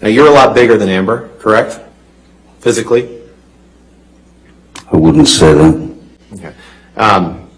Now, you're a lot bigger than Amber, correct? Physically? I wouldn't say that. Okay. Um,